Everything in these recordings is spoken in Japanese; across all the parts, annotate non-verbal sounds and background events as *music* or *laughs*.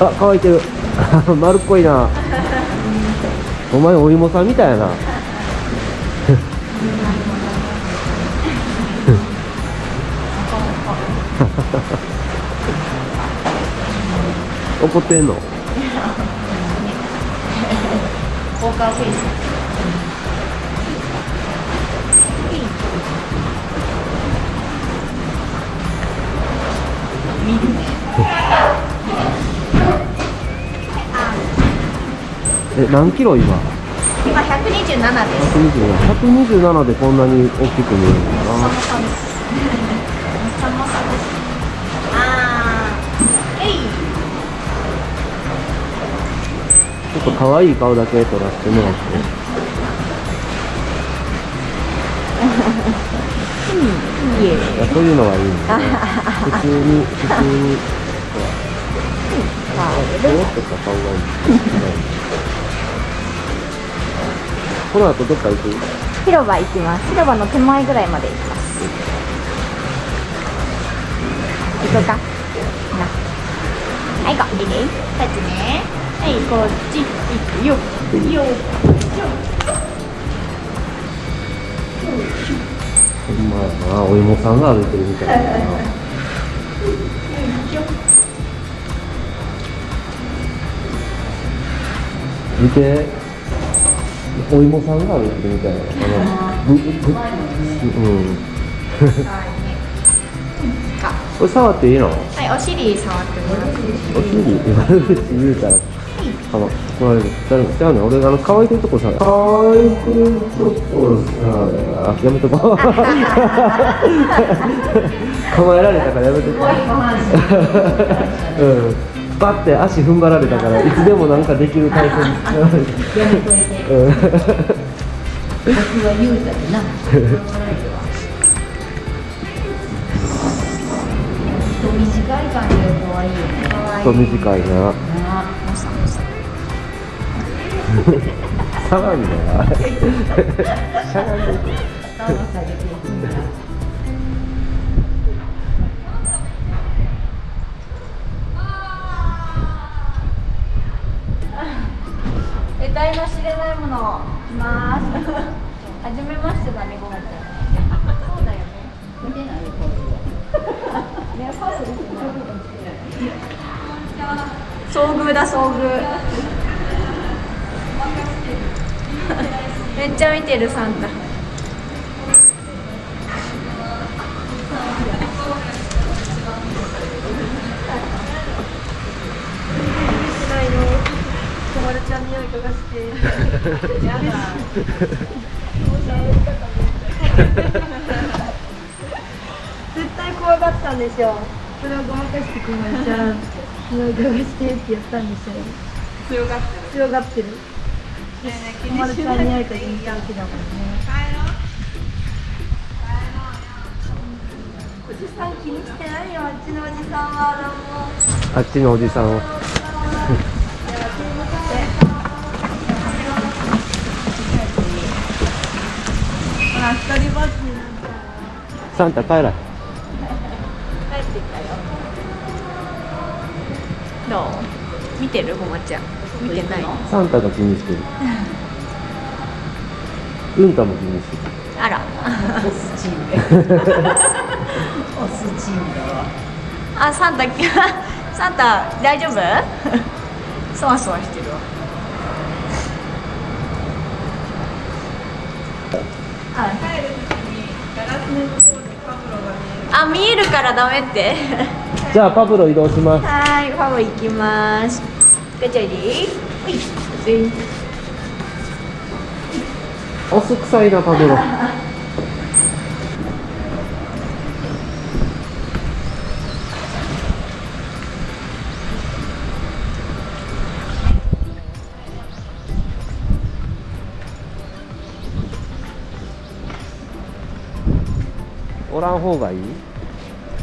あ乾いてる。*laughs* 丸っこいな。お前お芋さんみたいやな。*laughs* 怒ってんの？ポーカーフェイス。え何キロ今？今127です。127 127でこんなに大きく見えるの？かなちょっと可愛い顔だけ撮らせてもらって。いやそういうのはいいね。普通に普通に。ど *laughs* うってた顔がいいこの後どっか行く？広場行きます。広場の手前ぐらいまで行きます。行こうか。な。はい行こういいね。はいこっち行くよ。よ。ほんまやなお芋さんが歩いてるみたいだな。見てお芋さんが歩いてるみたいなあのぶぶうんこれ触っていいのはいお尻触ってもらってお尻悪口言うたらあの怒られるじゃじゃあね俺あの乾いてるとこさ乾いてるとこさあやめとこう構えられたからやめとこううんバッて足踏ん張られたから *laughs* いつでもなんかできる体勢にうん僕は言うたでな人短い感じが可愛いよね。そう短いな。な *laughs* 騒ぎだよしゃがんでいく頭下げていくんだ得体の知れないものいます。*laughs* はじめましてだねごめんそうだよね。見てないよストです。ね遭遇だ遭遇。*laughs* めっちゃ見てるサンタ絶対怖がったんですよ。それをごまかしてくまちゃんしてって言ったんですよ。強がってる。強がってる。小丸ちゃんに会えたらいい感じだもんねおじさん気にしてないよあっちのおじさんは。どうも。あっちのおじさんをほら一人ぼっちになったサンタ帰ら帰ってきたよ。どう？見てる？ごまちゃん。見てない。サンタが気にしてる。うんたも気にしてる。あら。オスチーム。*laughs* オスチームだわ。あサンタサンタ大丈夫？*laughs* そわそわしてるわあ見えるからダメって。*laughs* じゃあパブロ移動します。はいファブ行きます。ガチャリ。ほい。ぜおす臭いなパブロ *laughs* おらん方がいい？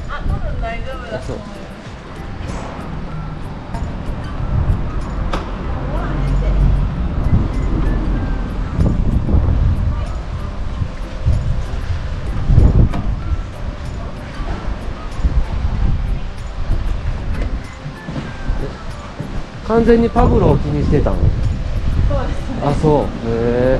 あ多分大丈夫だそう。完全にパブロを気にしてたの？そうですね。あそう。へえ